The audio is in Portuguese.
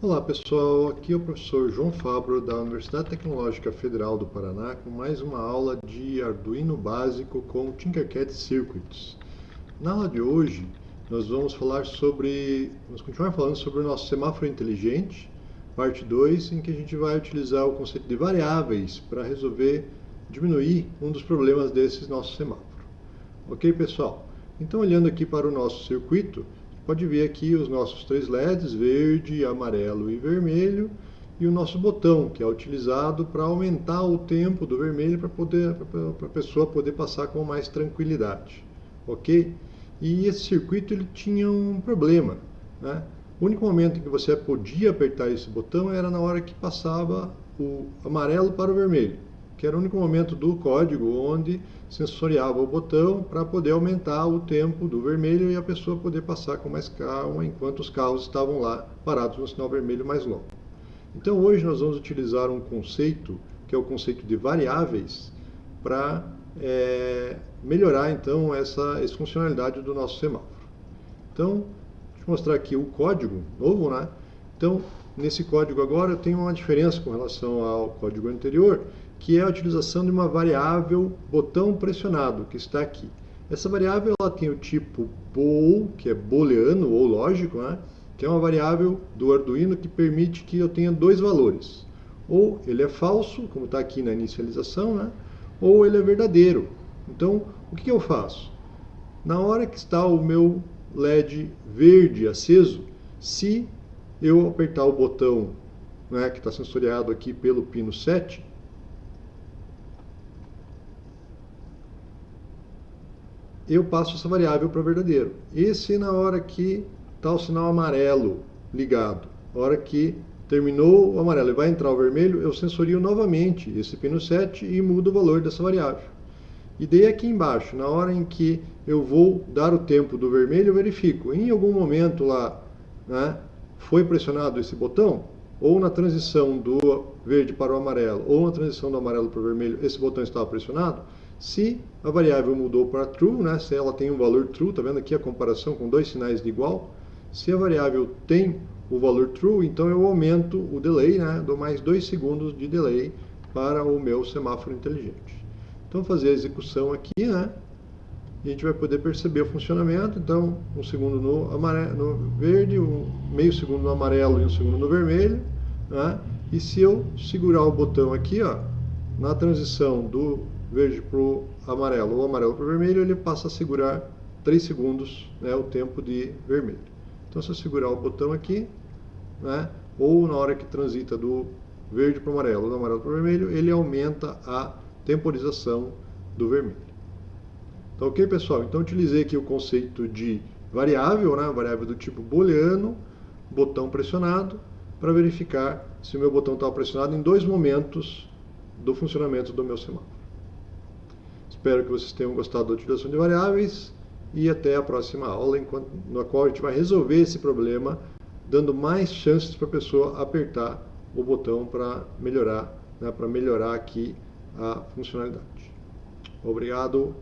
Olá pessoal, aqui é o professor João Fabro da Universidade Tecnológica Federal do Paraná com mais uma aula de Arduino básico com Tinkercad Circuits. Na aula de hoje nós vamos falar sobre, vamos continuar falando sobre o nosso semáforo inteligente, parte 2, em que a gente vai utilizar o conceito de variáveis para resolver, diminuir um dos problemas desse nosso semáforo. Ok pessoal? Então olhando aqui para o nosso circuito, pode ver aqui os nossos três LEDs, verde, amarelo e vermelho, e o nosso botão, que é utilizado para aumentar o tempo do vermelho para a pessoa poder passar com mais tranquilidade. Ok? E esse circuito ele tinha um problema. Né? O único momento em que você podia apertar esse botão era na hora que passava o amarelo para o vermelho que era o único momento do código onde sensoriava o botão para poder aumentar o tempo do vermelho e a pessoa poder passar com mais calma enquanto os carros estavam lá parados no sinal vermelho mais longo. Então hoje nós vamos utilizar um conceito, que é o conceito de variáveis, para é, melhorar então essa, essa funcionalidade do nosso semáforo. Então, deixa eu mostrar aqui o código novo, né? Então, nesse código agora eu tenho uma diferença com relação ao código anterior, que é a utilização de uma variável botão pressionado, que está aqui. Essa variável ela tem o tipo bool, que é booleano ou lógico, né? que é uma variável do Arduino que permite que eu tenha dois valores. Ou ele é falso, como está aqui na inicialização, né? ou ele é verdadeiro. Então, o que eu faço? Na hora que está o meu LED verde aceso, se eu apertar o botão né, que está sensoriado aqui pelo pino 7, eu passo essa variável para verdadeiro. E se na hora que está o sinal amarelo ligado, na hora que terminou o amarelo e vai entrar o vermelho, eu sensorio novamente esse pino 7 e mudo o valor dessa variável. E daí aqui embaixo, na hora em que eu vou dar o tempo do vermelho, eu verifico. Em algum momento lá, né, foi pressionado esse botão, ou na transição do verde para o amarelo, ou na transição do amarelo para o vermelho, esse botão estava pressionado, se a variável mudou para true, né, se ela tem um valor true, está vendo aqui a comparação com dois sinais de igual, se a variável tem o valor true, então eu aumento o delay, né, dou mais dois segundos de delay para o meu semáforo inteligente. Então, fazer a execução aqui, né, a gente vai poder perceber o funcionamento. Então, um segundo no, amarelo, no verde, um meio segundo no amarelo e um segundo no vermelho. Né? E se eu segurar o botão aqui, ó, na transição do verde para o amarelo ou amarelo para o vermelho, ele passa a segurar 3 segundos né, o tempo de vermelho. Então, se eu segurar o botão aqui, né, ou na hora que transita do verde para o amarelo ou do amarelo para o vermelho, ele aumenta a temporização do vermelho. Tá ok, pessoal? Então, utilizei aqui o conceito de variável, né, variável do tipo booleano, botão pressionado, para verificar se o meu botão estava pressionado em dois momentos do funcionamento do meu semáforo. Espero que vocês tenham gostado da utilização de variáveis e até a próxima aula, enquanto, na qual a gente vai resolver esse problema, dando mais chances para a pessoa apertar o botão para melhorar, né, para melhorar aqui a funcionalidade. Obrigado.